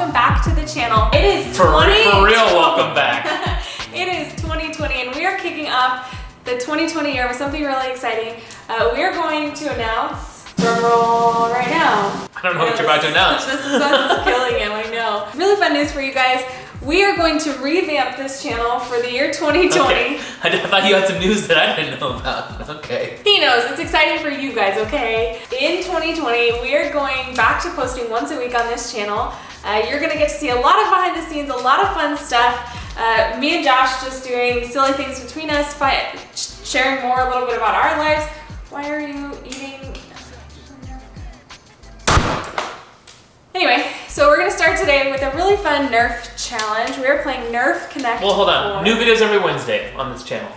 welcome back to the channel. It is For, 20 for real, welcome back. it is 2020 and we are kicking off the 2020 year with something really exciting. Uh, we are going to announce, drum roll right now. I don't know what you're about to announce. This is us killing him, I know. Really fun news for you guys. We are going to revamp this channel for the year 2020. Okay. I thought you had some news that I didn't know about. Okay. He knows, it's exciting for you guys, okay? In 2020, we are going back to posting once a week on this channel. Uh, you're gonna get to see a lot of behind the scenes, a lot of fun stuff. Uh, me and Josh just doing silly things between us, sh- sharing more a little bit about our lives. Why are you eating? Anyway, so we're gonna start today with a really fun Nerf challenge. We are playing Nerf Connect. Well, hold on. 4. New videos every Wednesday on this channel.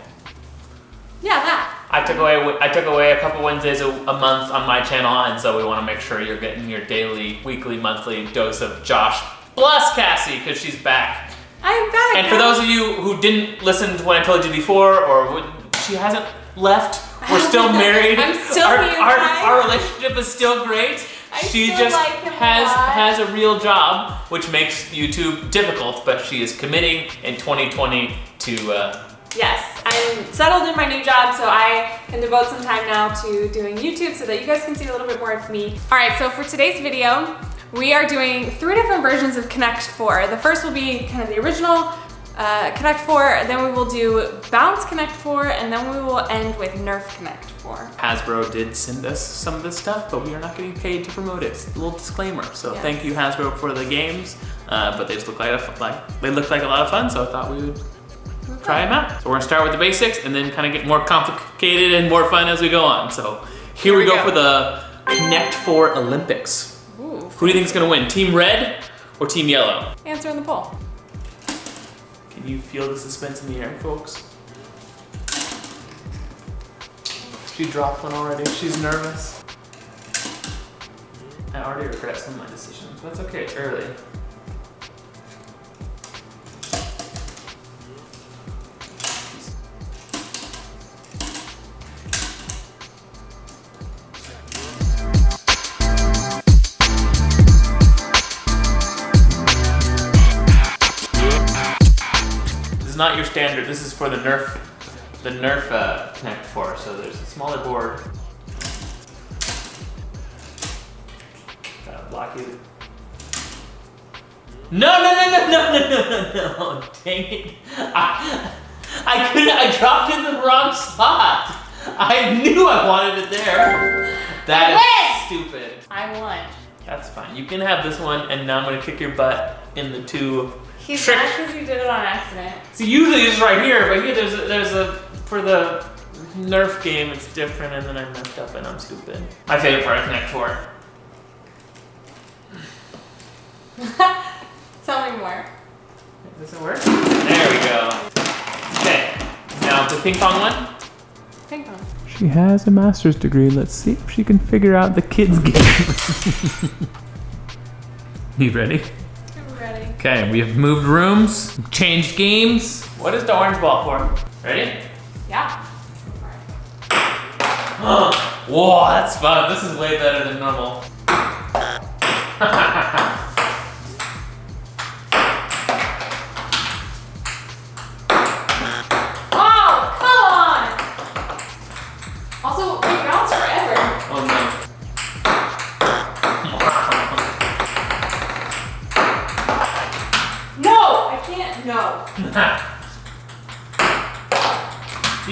Yeah, that. I took away I took away a couple Wednesdays a, a month on my channel, and so we want to make sure you're getting your daily, weekly, monthly dose of Josh plus Cassie because she's back. I am back. And for those of you who didn't listen to what I told you before, or would, she hasn't left, we're still married. I'm still our, here, Our, our relationship is still great. I she still just like him a has lot. has a real job, which makes YouTube difficult. But she is committing in 2020 to. Uh, Yes, I'm settled in my new job, so I can devote some time now to doing YouTube so that you guys can see a little bit more of me. All right, so for today's video, we are doing three different versions of Connect 4. The first will be kind of the original uh, Connect 4, then we will do Bounce Connect 4, and then we will end with Nerf Connect 4. Hasbro did send us some of this stuff, but we are not getting paid to promote it. A little disclaimer. So Yes. thank you Hasbro for the games, uh, but they just look like, a, like they looked like a lot of fun. So I thought we would try them out. So we're gonna start with the basics and then kind of get more complicated and more fun as we go on. So here, we, we go, go. for the Connect Four Olympics. Ooh, Who do you think is gonna win? Team Red or Team Yellow? answer in the poll. Can you feel the suspense in the air, folks? She dropped one already. She's nervous. I already regret some of my decisions. But that's okay, it's early. Not your standard. This is for the Nerf, the Nerf uh, Connect 4. So there's a smaller board. Gotta block you. No, no, no, no, no, no, no, no, no! Dang it! I, I couldn't. I dropped in the wrong spot. I knew I wanted it there. That is stupid. I won. That's fine. You can have this one, and now I'm gonna kick your butt in the two He's Trick. mad because you did it on accident. See, usually it's right here, but here there's a, there's a for the Nerf game it's different, and then I messed up and I'm stupid. My favorite part of Connect Four. Tell me more. Does it work? There we go. Okay, now the ping pong one. Ping pong. She has a master's degree. Let's see if she can figure out the kids game. you ready? I'm ready. Okay, we have moved rooms, changed games. What is the orange ball for? Ready? Yeah. Whoa, that's fun. This is way better than normal. you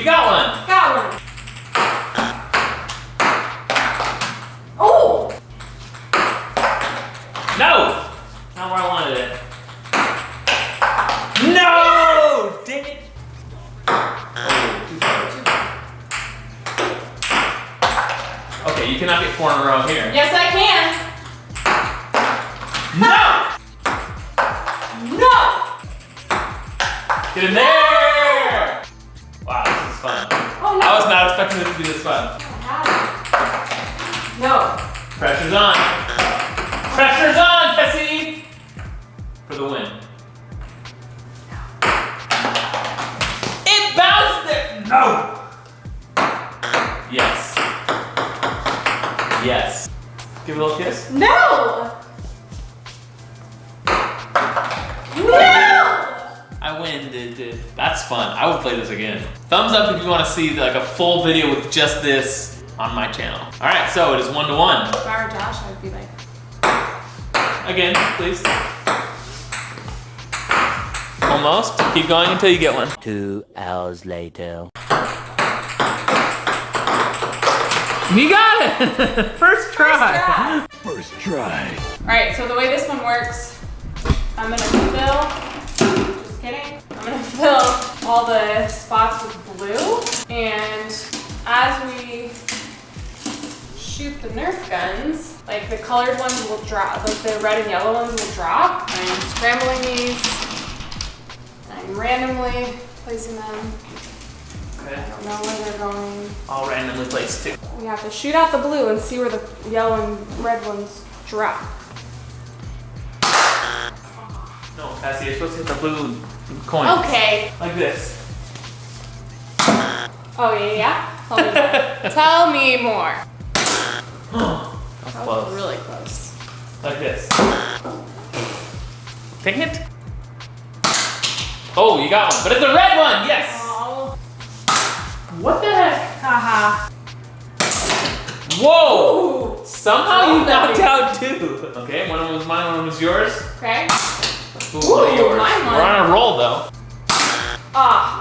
got one. Got one. Oh! No! Not where I wanted it. No! Dang it. Okay, you cannot get four in a row here. Get in there! Wow, this is fun. Oh no. I was not expecting this to be this fun. Oh, no. Pressure's on. Pressure's on, Tessie! For the win. It bounced there! No! Yes. Yes. Give it a little kiss. No! No! I win, dude, dude. That's fun. I would play this again. Thumbs up if you want to see like a full video with just this on my channel. All right, so it is one to one. If I were Josh, I'd be like, Again, please. Almost. Keep going until you get one. Two hours later. You got it! First try. First try. First try. All right, so the way this one works, I'm gonna fill, just kidding, I'm gonna fill all the spots with blue. And as we shoot the Nerf guns, like the colored ones will drop, like the red and yellow ones will drop. I'm scrambling these. I'm randomly placing them. I Okay. don't know where they're going. All randomly placed too. We have to shoot out the blue and see where the yellow and red ones drop. No, Cassie, you're supposed to hit the blue coin. Okay. Like this. Oh yeah, yeah. Tell me more. Tell me more. That's That was close. really close. Like this. Dang it. Oh, you got one. But it's a red one, yes! Oh. What the heck? Haha. Whoa! Ooh. Somehow you knocked out two. Okay, one of them was mine, one of them was yours. Okay. Ooh, Ooh, yours. We're on a roll though. Ah.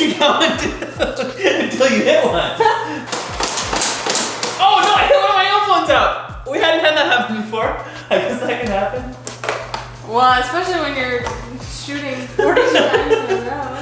Why do you going until you hit one? oh no, I hit one of my own ones out. We hadn't had that happen before. I guess that can happen. Well, especially when you're shooting 40 times in a row.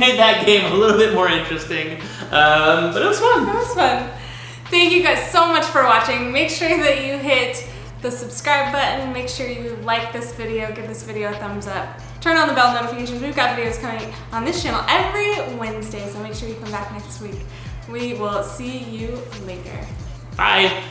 Made that game a little bit more interesting, um, but it was fun. That was fun. Thank you guys so much for watching. Make sure that you hit the subscribe button. Make sure you like this video, give this video a thumbs up. Turn on the bell notifications. We've got videos coming on this channel every Wednesday, so make sure you come back next week. We will see you later. Bye.